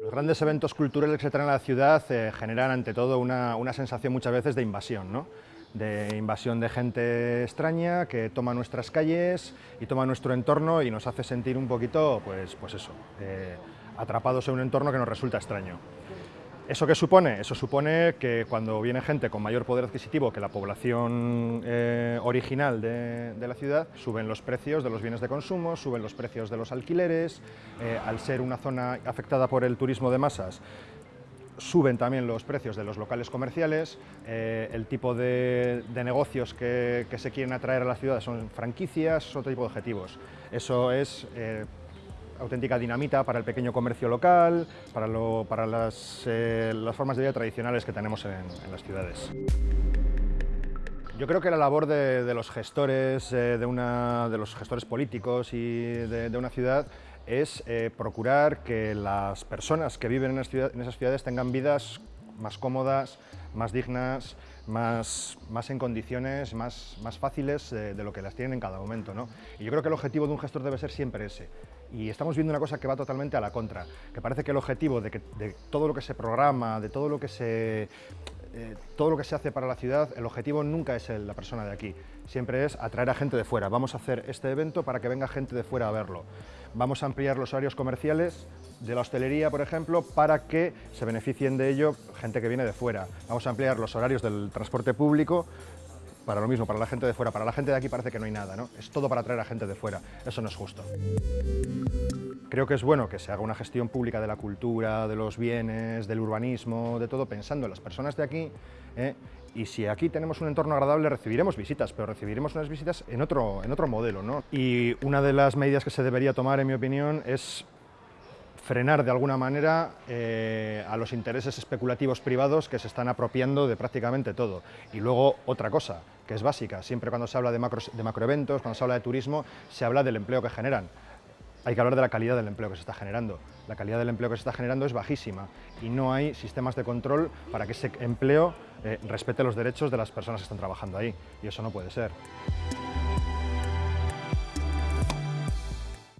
Los grandes eventos culturales que se traen a la ciudad eh, generan ante todo una, una, sensación muchas veces de invasión, ¿no? de invasión de gente extraña que toma nuestras calles y toma nuestro entorno y nos hace sentir un poquito, pues, pues eso, eh, atrapados en un entorno que nos resulta extraño. ¿Eso qué supone? Eso supone que cuando viene gente con mayor poder adquisitivo que la población eh, original de, la ciudad, suben los precios de los bienes de consumo, suben los precios de los alquileres, eh, al ser una zona afectada por el turismo de masas, suben también los precios de los locales comerciales, eh, el tipo de, negocios que, se quieren atraer a la ciudad son franquicias, otro tipo de objetivos. Eso es eh, auténtica dinamita para el pequeño comercio local, para, lo, para las, las, formas de vida tradicionales que tenemos en, en, las ciudades. Yo creo que la labor de, los gestores, eh, de, una, de los gestores políticos y de, una ciudad es eh, procurar que las personas que viven en, esas ciudades tengan vidas más cómodas, más dignas, más, más en condiciones más, más fáciles de lo que las tienen en cada momento. ¿no? Y yo creo que el objetivo de un gestor debe ser siempre ese. Y estamos viendo una cosa que va totalmente a la contra, que parece que el objetivo de, que, de todo lo que se programa, de todo lo que se eh, todo lo que se hace para la ciudad, el objetivo nunca es la persona de aquí, siempre es atraer a gente de fuera. Vamos a hacer este evento para que venga gente de fuera a verlo. Vamos a ampliar los horarios comerciales de la hostelería, por ejemplo, para que se beneficien de ello gente que viene de fuera. Vamos a ampliar los horarios del transporte público para lo mismo, para la gente de fuera. Para la gente de aquí parece que no hay nada, ¿no? Es todo para atraer a gente de fuera. Eso no es justo. Creo que es bueno que se haga una gestión pública de la cultura, de los bienes, del urbanismo, de todo, pensando en las personas de aquí. ¿eh? Y si aquí tenemos un entorno agradable, recibiremos visitas, pero recibiremos unas visitas en otro, en otro modelo. ¿no? Y una de las medidas que se debería tomar, en mi opinión, es frenar de alguna manera eh, a los intereses especulativos privados que se están apropiando de prácticamente todo. Y luego otra cosa, que es básica, siempre cuando se habla de, macro, de macroeventos, cuando se habla de turismo, se habla del empleo que generan. Hay que hablar de la calidad del empleo que se está generando. La calidad del empleo que se está generando es bajísima y no hay sistemas de control para que ese empleo eh, respete los derechos de las personas que están trabajando ahí. Y eso no puede ser.